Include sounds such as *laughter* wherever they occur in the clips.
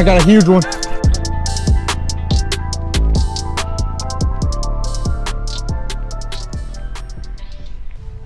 I got a huge one.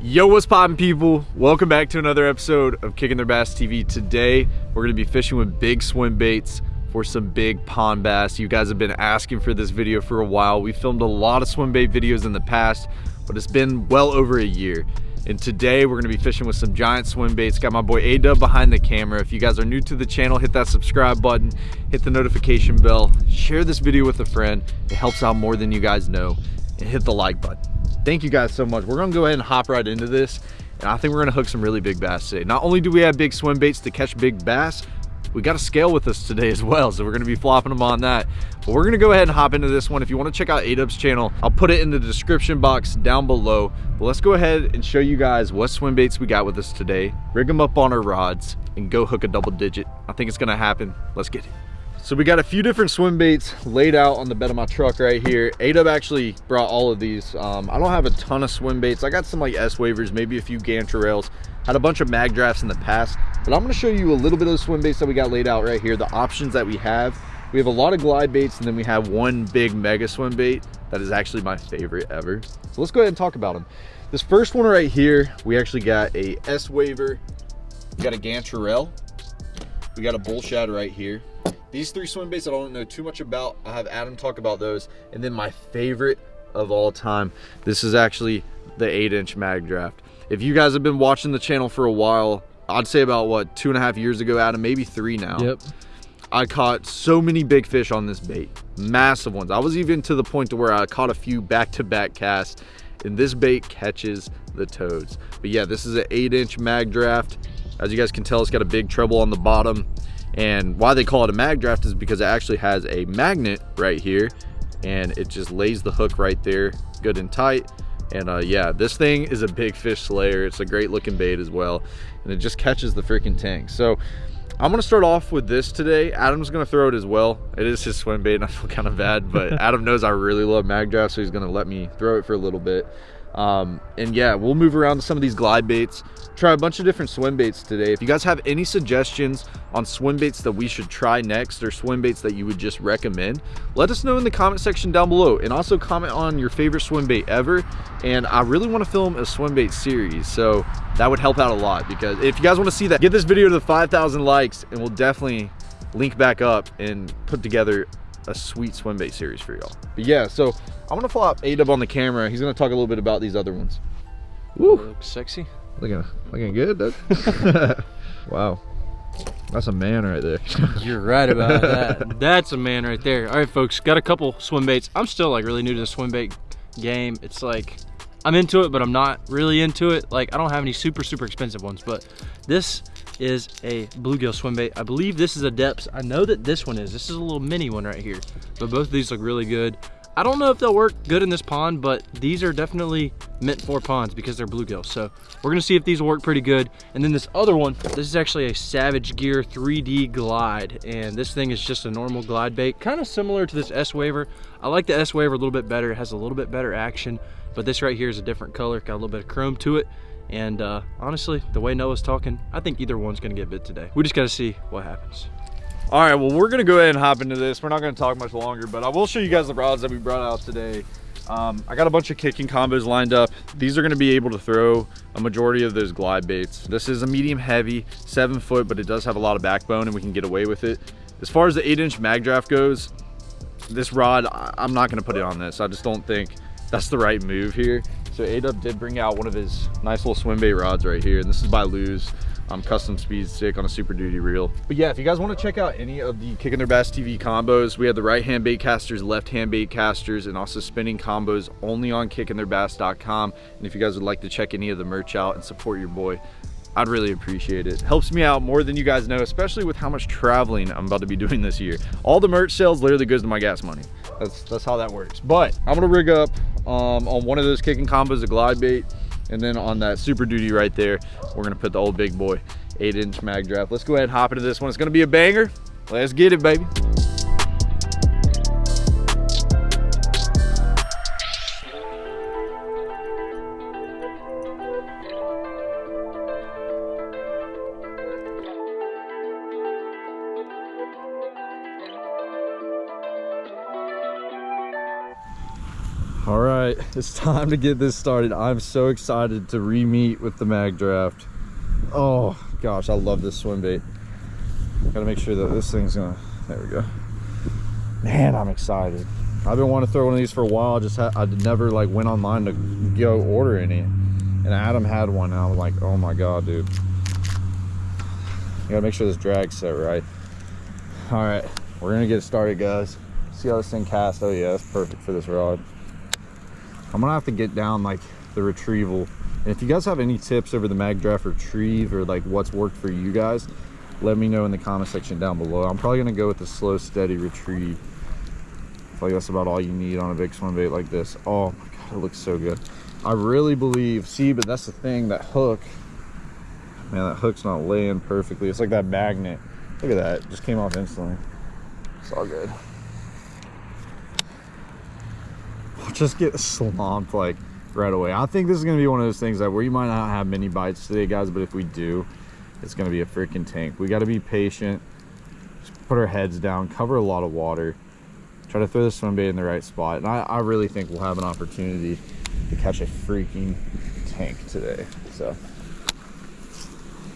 Yo, what's poppin' people? Welcome back to another episode of Kicking Their Bass TV. Today, we're gonna be fishing with big swim baits for some big pond bass. You guys have been asking for this video for a while. We filmed a lot of swim bait videos in the past, but it's been well over a year. And today we're gonna be fishing with some giant swim baits. Got my boy A-Dub behind the camera. If you guys are new to the channel, hit that subscribe button, hit the notification bell, share this video with a friend. It helps out more than you guys know. And hit the like button. Thank you guys so much. We're gonna go ahead and hop right into this. And I think we're gonna hook some really big bass today. Not only do we have big swim baits to catch big bass, we got a scale with us today as well. So we're gonna be flopping them on that. But we're gonna go ahead and hop into this one. If you wanna check out A-Dub's channel, I'll put it in the description box down below. But let's go ahead and show you guys what swim baits we got with us today. Rig them up on our rods and go hook a double digit. I think it's gonna happen. Let's get it. So we got a few different swim baits laid out on the bed of my truck right here. A-Dub actually brought all of these. Um, I don't have a ton of swim baits. I got some like S waivers, maybe a few Gantarels. Had a bunch of mag drafts in the past, but I'm gonna show you a little bit of the swim baits that we got laid out right here, the options that we have. We have a lot of glide baits and then we have one big mega swim bait that is actually my favorite ever. So let's go ahead and talk about them. This first one right here, we actually got a S-Waver, we got a Gantarel, we got a bull shad right here. These three swim baits I don't know too much about. I have Adam talk about those. And then my favorite of all time, this is actually the eight inch mag draft. If you guys have been watching the channel for a while, I'd say about what, two and a half years ago, Adam, maybe three now. Yep. I caught so many big fish on this bait, massive ones. I was even to the point to where I caught a few back-to-back -back casts and this bait catches the toads. But yeah, this is an eight inch mag draft. As you guys can tell, it's got a big treble on the bottom. And why they call it a mag draft is because it actually has a magnet right here and it just lays the hook right there good and tight. And uh, yeah, this thing is a big fish slayer. It's a great looking bait as well. And it just catches the freaking tank. So I'm gonna start off with this today. Adam's gonna throw it as well. It is his swim bait and I feel kind of bad, but *laughs* Adam knows I really love mag draft, so he's gonna let me throw it for a little bit. Um, and yeah, we'll move around to some of these glide baits, try a bunch of different swim baits today. If you guys have any suggestions on swim baits that we should try next or swim baits that you would just recommend, let us know in the comment section down below and also comment on your favorite swim bait ever. And I really want to film a swim bait series, so that would help out a lot because if you guys want to see that, get this video to the 5,000 likes and we'll definitely link back up and put together a sweet swim bait series for y'all. But yeah, so I'm gonna flop A-Dub on the camera. He's gonna talk a little bit about these other ones. Woo! Looks sexy. Looking, looking good, dude. *laughs* wow. That's a man right there. *laughs* You're right about that. That's a man right there. All right, folks, got a couple swim baits. I'm still like really new to the swim bait game. It's like, I'm into it, but I'm not really into it. Like, I don't have any super, super expensive ones, but this is a bluegill swim bait. I believe this is a Deps. I know that this one is. This is a little mini one right here, but both of these look really good. I don't know if they'll work good in this pond, but these are definitely meant for ponds because they're bluegill. So we're gonna see if these will work pretty good. And then this other one, this is actually a Savage Gear 3D Glide. And this thing is just a normal glide bait, kind of similar to this S-Waver. I like the S-Waver a little bit better. It has a little bit better action, but this right here is a different color, got a little bit of chrome to it. And uh, honestly, the way Noah's talking, I think either one's gonna get bit today. We just gotta see what happens. All right, well, we're gonna go ahead and hop into this. We're not gonna talk much longer, but I will show you guys the rods that we brought out today. Um, I got a bunch of kicking combos lined up. These are gonna be able to throw a majority of those glide baits. This is a medium heavy, seven foot, but it does have a lot of backbone and we can get away with it. As far as the eight inch mag draft goes, this rod, I'm not gonna put it on this. I just don't think that's the right move here. So A-Dub did bring out one of his nice little swim bait rods right here, and this is by Lew's um, custom speed stick on a super duty reel. But yeah, if you guys want to check out any of the Kicking Their Bass TV combos, we have the right hand bait casters, left hand bait casters, and also spinning combos only on kickingtheirbass.com. And if you guys would like to check any of the merch out and support your boy, I'd really appreciate it. Helps me out more than you guys know, especially with how much traveling I'm about to be *laughs* doing this year. All the merch sales literally goes to my gas money. That's that's how that works. But I'm gonna rig up um, on one of those kicking combos, a glide bait, and then on that super duty right there, we're gonna put the old big boy eight inch mag draft. Let's go ahead and hop into this one. It's gonna be a banger. Let's get it, baby. Right, it's time to get this started. I'm so excited to re-meet with the mag draft. Oh gosh, I love this swim bait. Gotta make sure that this thing's gonna, there we go. Man, I'm excited. I've been wanting to throw one of these for a while. I Just I never like went online to go order any. And Adam had one and I was like, oh my God, dude. You gotta make sure this drag's set right. All right, we're gonna get started, guys. See how this thing casts? Oh yeah, that's perfect for this rod. I'm gonna have to get down like the retrieval. And if you guys have any tips over the mag draft retrieve or like what's worked for you guys, let me know in the comment section down below. I'm probably gonna go with the slow, steady retrieve. I feel like that's about all you need on a big swim bait like this. Oh my God, it looks so good. I really believe, see, but that's the thing, that hook, man, that hook's not laying perfectly. It's like that magnet. Look at that, it just came off instantly. It's all good. I'll just get slumped like right away. I think this is gonna be one of those things that we might not have many bites today, guys, but if we do, it's gonna be a freaking tank. We gotta be patient, just put our heads down, cover a lot of water, try to throw the swim bait in the right spot. And I, I really think we'll have an opportunity to catch a freaking tank today. So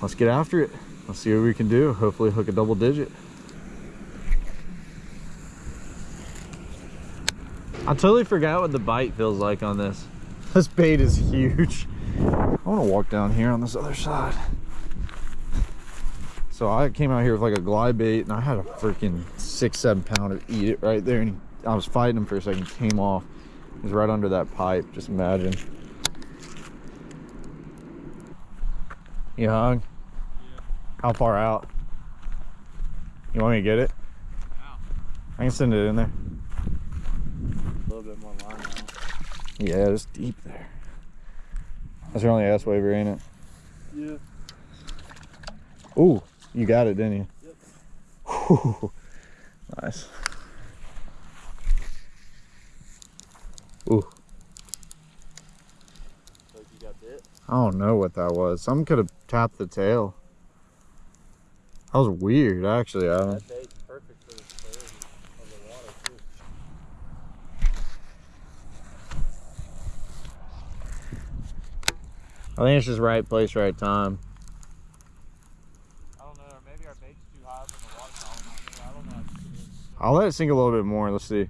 let's get after it. Let's see what we can do. Hopefully hook a double digit. I totally forgot what the bite feels like on this. *laughs* This bait is huge. I want to walk down here on this other side. So I came out here with like a glide bait and I had a freaking six, seven pounder eat it right there. And he, I was fighting him for a second, came off. He was right under that pipe, just imagine. You hung? Yeah. How far out? You want me to get it? I can send it in there. Bit more line now. Yeah, it's deep there. That's your only S-Waver, ain't it? Yeah. Ooh, you got it, didn't you? Yep. Nice. Ooh, So you got bit? I don't know what that was. Some could have tapped the tail. That was weird, actually, Adam. That perfect for the clarity of the water too. I think it's just right place, right time. I don't know, or maybe our bait's too high up in the water column. I don't know. I just- I'll let it sink a little bit more. Let's see.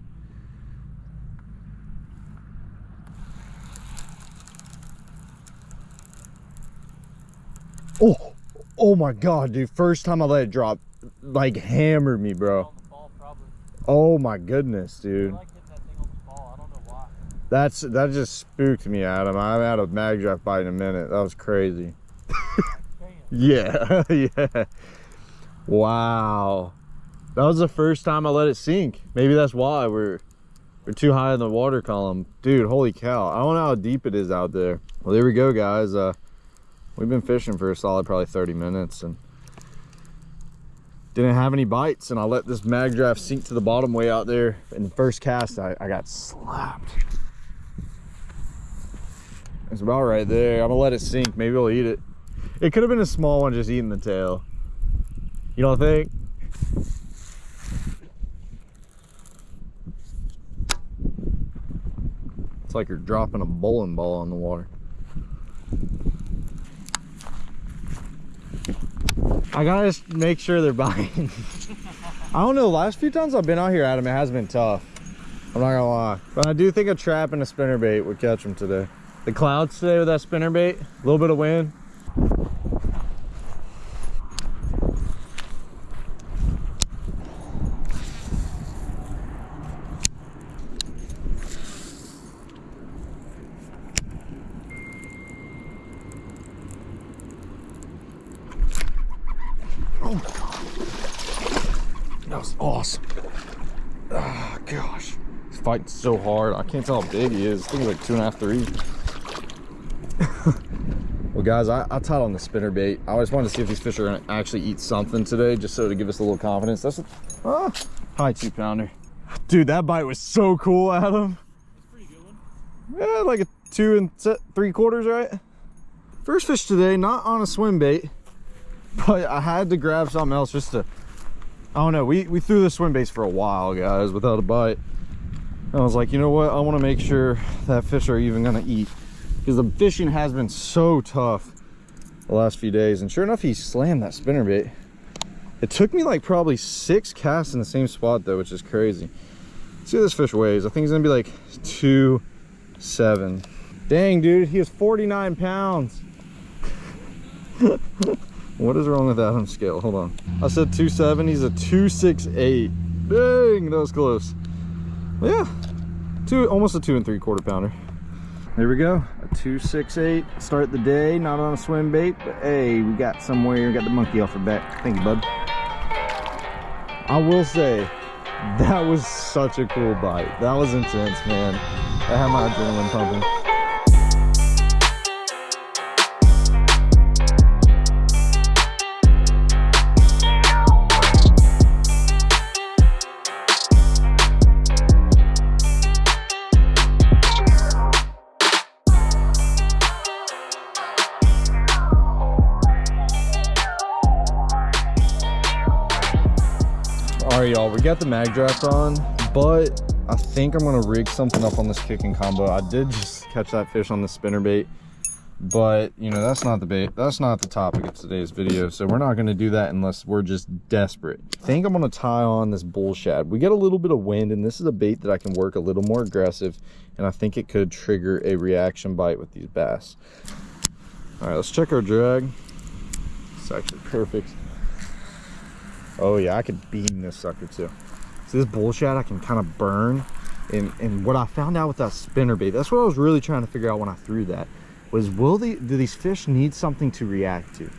Oh, oh my God, dude. First time I let it drop, like hammered me, bro. On the ball, probably. Oh my goodness, I dude. like hitting that thing on the ball. I don't know why. That's, that just spooked me, Adam. I'm out of mag draft bite in a minute. That was crazy. *laughs* Yeah, *laughs* yeah. Wow. That was the first time I let it sink. Maybe that's why we're we're too high in the water column. Dude, holy cow. I don't know how deep it is out there. Well, there we go, guys. Uh we've been fishing for a solid probably 30 minutes and didn't have any bites and I let this mag draft sink to the bottom way out there. In the first cast, I, I got slapped. It's about right there. I'm gonna let it sink. Maybe we'll eat it. It could have been a small one just eating the tail. You don't think? It's like you're dropping a bowling ball on the water. I gotta just make sure they're *laughs* biting. I don't know, the last few times I've been out here, Adam, it has been tough. I'm not gonna lie. But I do think a trap and a spinner bait would catch them today. The clouds today with that spinnerbait, a little bit of wind. Oh my god. That was awesome. Oh gosh. He's fighting so hard. I can't tell how big he is. I think he's like two and a half, three. Well guys, I, I tied on the spinner bait. I always wanted to see if these fish are gonna actually eat something today, just so to give us a little confidence. That's a ah, high two pounder. Dude, that bite was so cool, Adam. Pretty good one. Yeah, like a two and three quarters, right? First fish today, not on a swim bait, but I had to grab something else just to. I don't know. We we threw the swim baits for a while, guys, without a bite. I was like, you know what? I want to make sure that fish are even going to eat. Because the fishing has been so tough the last few days. And sure enough, he slammed that spinnerbait. It took me like probably six casts in the same spot though, which is crazy. Let's see what this fish weighs. I think he's gonna be like two, seven. Dang, dude, he is 49 pounds. *laughs* what is wrong with Adam's scale? Hold on. I said two seven. He's a 268. Dang, that was close. Yeah, two, almost a two and three quarter pounder. There we go, 268. Start the day, not on a swim bait, but hey, we got somewhere, we got the monkey off our back. Thank you, bud. I will say, that was such a cool bite. That was intense, man. I had my adrenaline pumping. We got the mag draft on, but I think I'm gonna rig something up on this kicking combo. I did just catch that fish on the spinner bait, but you know, that's not the bait. That's not the topic of today's video. So we're not gonna do that unless we're just desperate. I think I'm gonna tie on this bull shad. We get a little bit of wind and this is a bait that I can work a little more aggressive and I think it could trigger a reaction bite with these bass. All right, let's check our drag. It's actually perfect. Oh yeah, I could beam this sucker too. So this bull shad I can kind of burn. And, and what I found out with that spinner bait, that's what I was really trying to figure out when I threw that, was will they, do these fish need something to react to?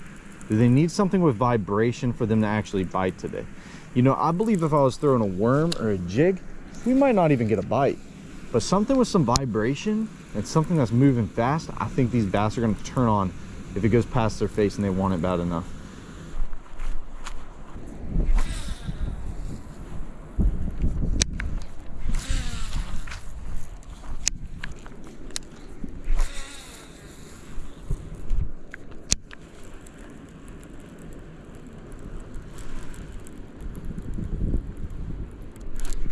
Do they need something with vibration for them to actually bite today? You know, I believe if I was throwing a worm or a jig, we might not even get a bite. But something with some vibration and something that's moving fast, I think these bass are gonna turn on if it goes past their face and they want it bad enough.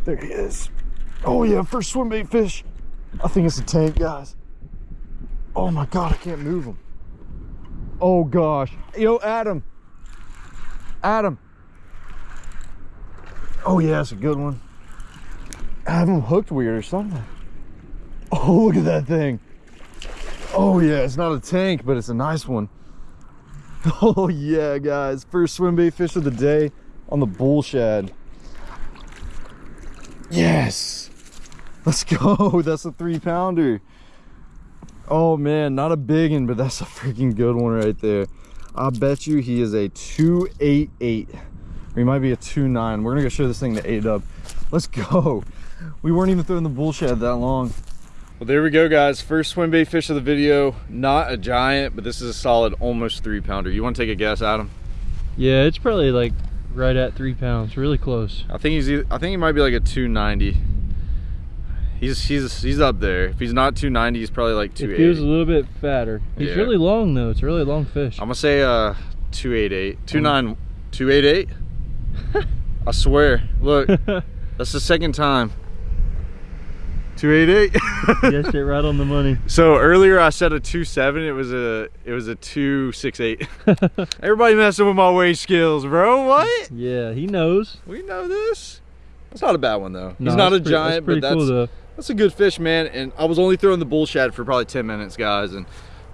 There he is. Oh yeah, first swim bait fish. I think it's a tank, guys. Oh my God, I can't move him. Oh gosh. Yo, Adam. Adam. Oh yeah, it's a good one. I have him hooked weird or something. Oh, look at that thing. Oh yeah, it's not a tank, but it's a nice one. *laughs* Oh yeah, guys. First swim bait fish of the day on the bull shad. Yes. Let's go. *laughs* That's a three pounder. Oh man, not a big one, but that's a freaking good one right there. I bet you he is a 288. Or he might be a 29. We're gonna go show this thing to A-Dub. Let's go. We weren't even throwing the bull shad that long. Well, there we go, guys. First swim bait fish of the video. Not a giant, but this is a solid almost three pounder. You want to take a guess, Adam? Yeah, it's probably like right at three pounds, really close. I think he's. I think he might be like a 290. He's he's he's up there. If he's not 290, he's probably like It feels a little bit fatter. He's Yeah. really long though. It's a really long fish. I'm gonna say uh 288, 29, 288. I swear. Look, *laughs* that's the second time. 288. Guessed it right on the money. *laughs* So earlier I said a 27. It was a it was a 268. *laughs* Everybody messing with my weight skills, bro. What? Yeah, he knows. We know this. That's not a bad one though. No, He's not a pretty- giant, that's but that's cool that's a good fish, man. And I was only throwing the bull shad for probably 10 minutes, guys, and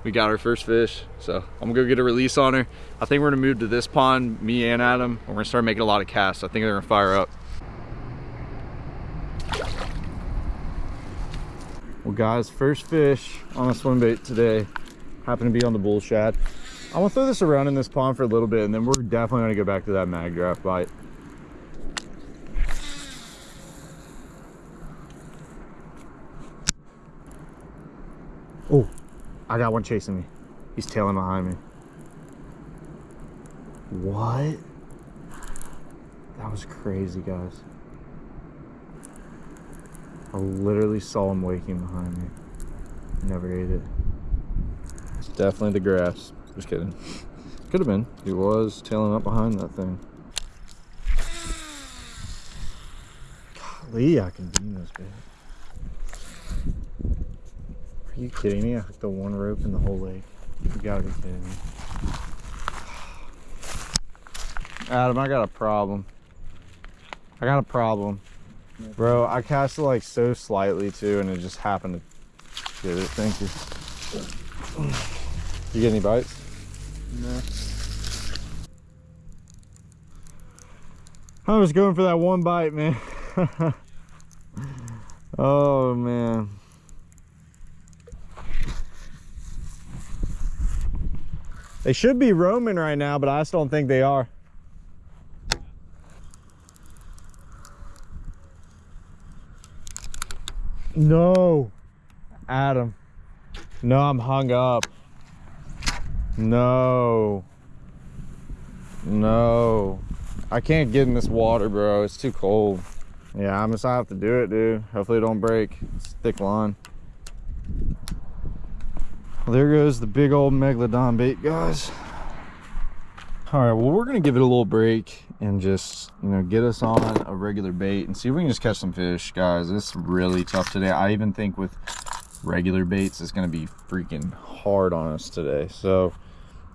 we got our first fish. So I'm gonna go get a release on her. I think we're gonna move to this pond, me and Adam. and We're gonna start making a lot of casts. I think they're gonna fire up. Well guys, first fish on a swim bait today happened to be on the bull shad. I'm gonna throw this around in this pond for a little bit and then we're definitely gonna go back to that mag draft bite. Oh, I got one chasing me. He's tailing behind me. What? That was crazy, guys. I literally saw him waking behind me. Never ate it. It's definitely the grass. Just kidding. Could have been. He was tailing up behind that thing. Golly, I can beam this bit. You kidding me? I hooked the one rope in the whole lake. You gotta be kidding me. Adam, I got a problem. I got a problem. Bro, I cast it like so slightly too, and it just happened to get it. Thank you. You get any bites? No. I was going for that one bite, man. *laughs* oh, man. They should be roaming right now, but I just don't think they are. No. Adam. No, I'm hung up. No. No. I can't get in this water, bro. It's too cold. Yeah, I'm just gonna have to do it, dude. Hopefully it don't break. It's thick line. Well, there goes the big old megalodon bait, guys. All right, well, we're gonna give it a little break and just, you know, get us on a regular bait and see if we can just catch some fish, guys. It's really tough today. I even think with regular baits, it's gonna be freaking hard on us today. So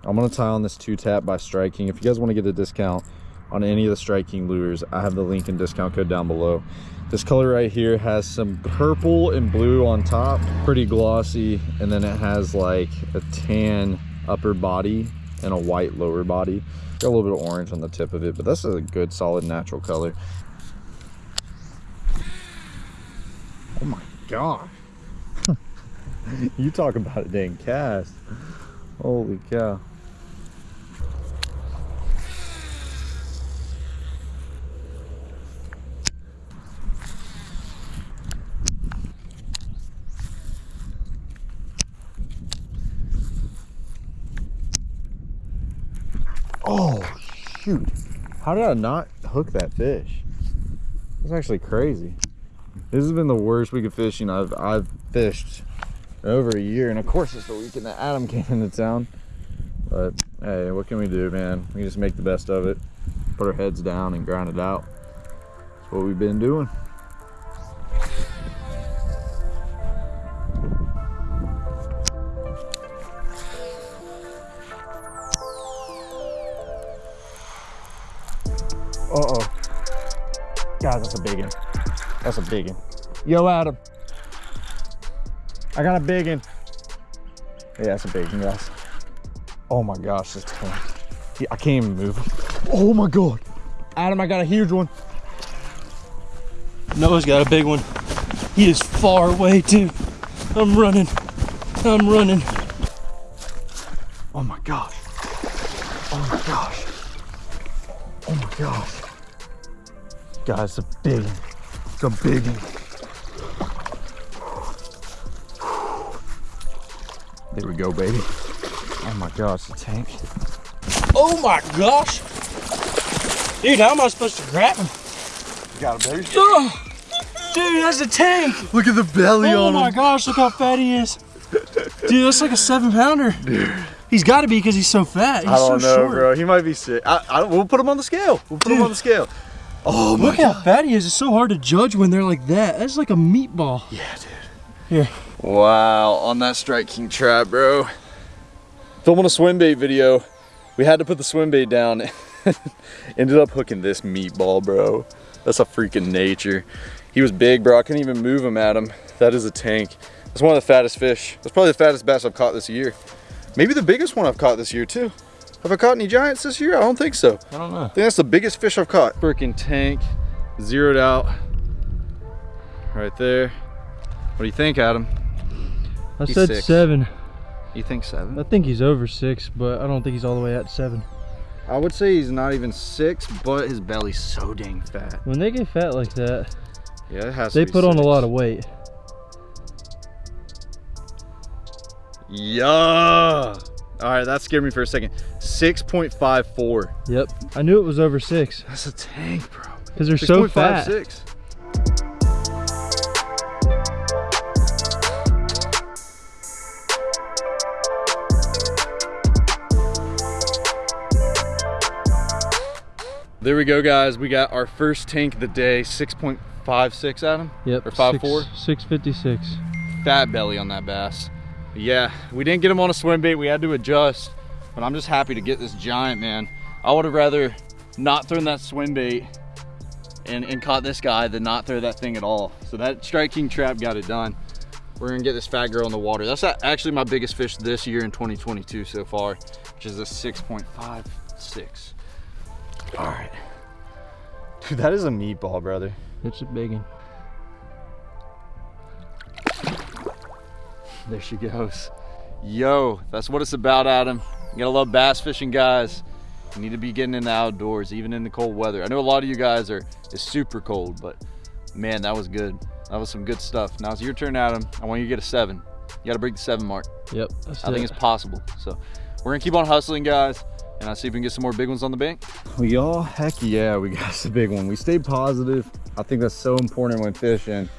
I'm gonna tie on this two tap by Strike King. If you guys wanna get a discount on any of the Strike King lures, I have the link and discount code down below. This color right here has some purple and blue on top, pretty glossy, and then it has like a tan upper body and a white lower body. Got a little bit of orange on the tip of it, but that's a good solid natural color. Oh my god *laughs* you talk about a dang cast. Holy cow. Oh, shoot. How did I not hook that fish? It's actually crazy. This has been the worst week of fishing I've, I've fished over a year. And of course, it's the weekend that Adam came into town. But hey, what can we do, man? We just make the best of it, put our heads down and grind it out. That's what we've been doing. That's a big one. Yo, Adam. I got a big one. Yeah, that's a big one, guys. Oh my gosh, this tank. He- I can't even move him. Oh my God. Adam, I got a huge one. Noah's got a big one. He is far away too. I'm running. I'm running. Oh my gosh. Oh my gosh. Oh my gosh. Guys, it's a big one. It's a big one. There we go, baby. Oh my gosh, the tank. Oh my gosh. Dude, how am I supposed to grab him? You Got it, baby. Oh, dude, that's a tank. Look at the belly Oh on my gosh, look how fat he is. Dude, that's like a seven pounder. Dude. He's got to be because he's so fat. He's I don't so know, short. bro. He might be sick. I, I, we'll put him on the scale. We'll put him on the scale. Oh my Look how fat he is. It's so hard to judge when they're like that. That's like a meatball. Yeah, dude. Here. Wow, on that Strike King trap, bro. Filming a swim bait video. We had to put the swim bait down. *laughs* Ended up hooking this meatball, bro. That's a freaking nature. He was big, bro. I couldn't even move him at him. That is a tank. That's one of the fattest fish. That's probably the fattest bass I've caught this year. Maybe the biggest one I've caught this year, too. Have I caught any giants this year? I don't think so. I don't know. I think that's the biggest fish I've caught. Freaking tank, zeroed out. Right there. What do you think, Adam? I He's said six. seven. You think seven? I think he's over six, but I don't think he's all the way at seven. I would say he's not even six, but his belly's so dang fat. When they get fat like that, Yeah, it has they to be put on a lot of weight. Yeah. All right, that scared me for a second. 6.54. Yep. I knew it was over six That's a tank, bro. because they're so fat. 6. There we go, guys. We got our first tank of the day, 6.56, Adam? Yep. Or 5'4"? Six fifty six. fat belly on that bass. Yeah, we didn't get him on a swim bait. We had to adjust, but I'm just happy to get this giant, man. I would have rather not thrown that swim bait and, and caught this guy than not throw that thing at all. So that Strike King trap got it done. We're gonna get this fat girl in the water. That's actually my biggest fish this year in 2022 so far, which is a 6.56. All right. Dude, that is a meatball, brother. It's a big one. There she goes. Yo, that's what it's about, Adam. You gotta love bass fishing, guys. You need to be getting in the outdoors, even in the cold weather. I know a lot of you guys are it's super cold, but man, that was good. That was some good stuff. Now it's your turn, Adam. I want you to get a seven. You gotta break the seven mark. Yep. I think it's possible. So we're gonna keep on hustling, guys. And I'll see if we can get some more big ones on the bank. Well, y'all, heck yeah, we got *laughs* the big one. We stayed positive. I think that's so important when fishing.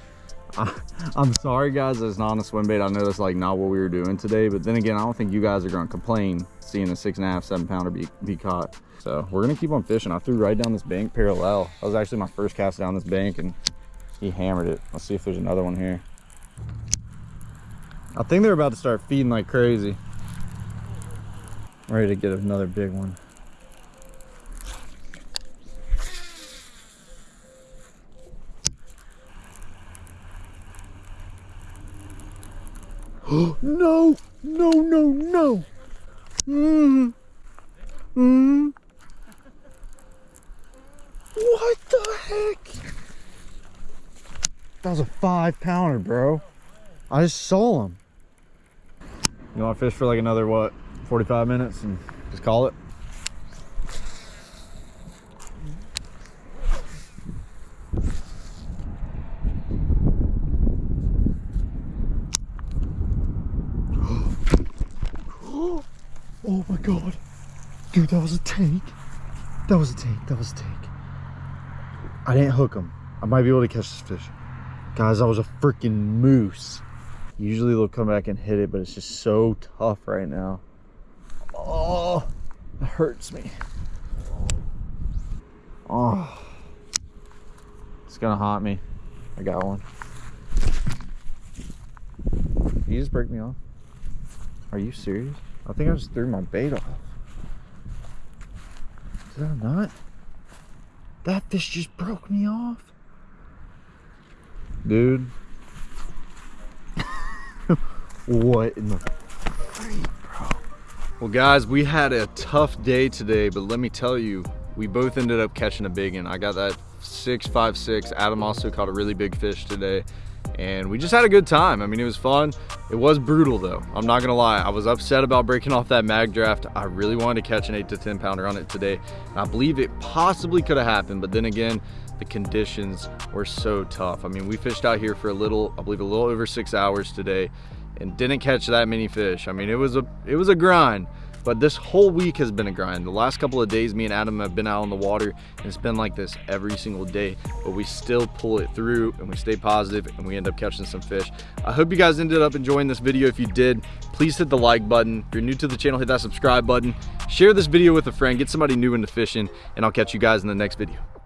*laughs* I, am sorry guys it's not a swim bait. I know that's like not what we were doing today, but then again, I don't think you guys are gonna complain seeing a six and a half, seven pounder be, be caught. So we're gonna keep on fishing. I threw right down this bank parallel. That was actually my first cast down this bank and he hammered it. Let's see if there's another one here. I think they're about to start feeding like crazy. Ready to get another big one. *gasps* no, no, no, no. Mm. Mm. What the heck? That was a five pounder, bro. I just saw him. You want to fish for like another, what, 45 minutes and just call it? Oh my god. Dude, that was a tank. That was a tank. That was a tank. I didn't hook him. I might be able to catch this fish. Guys, that was a freaking moose. Usually they'll come back and hit it, but it's just so tough right now. Oh, it hurts me. Oh, it's gonna haunt me. I got one. Did you just break me off? Are you serious? I think I just threw my bait off. Did I not? That fish just broke me off. Dude. what in the freak, bro? Well, guys, we had a tough day today, but let me tell you, we both ended up catching a big one. I got that 656. Adam also caught a really big fish today and we just had a good time. I mean, it was fun. It was brutal though. I'm not gonna lie. I was upset about breaking off that mag draft. I really wanted to catch an eight to 10 pounder on it today. And I believe it possibly could have happened, but then again, the conditions were so tough. I mean, we fished out here for a little, I believe a little over six hours today and didn't catch that many fish. I mean, it was a, it was a grind. But this whole week has been a grind. The last couple of days, me and Adam have been out on the water, and it's been like this every single day. But we still pull it through, and we stay positive, and we end up catching some fish. I hope you guys ended up enjoying this video. If you did, please hit the like button. If you're new to the channel, hit that subscribe button. Share this video with a friend. Get somebody new into fishing, and I'll catch you guys in the next video.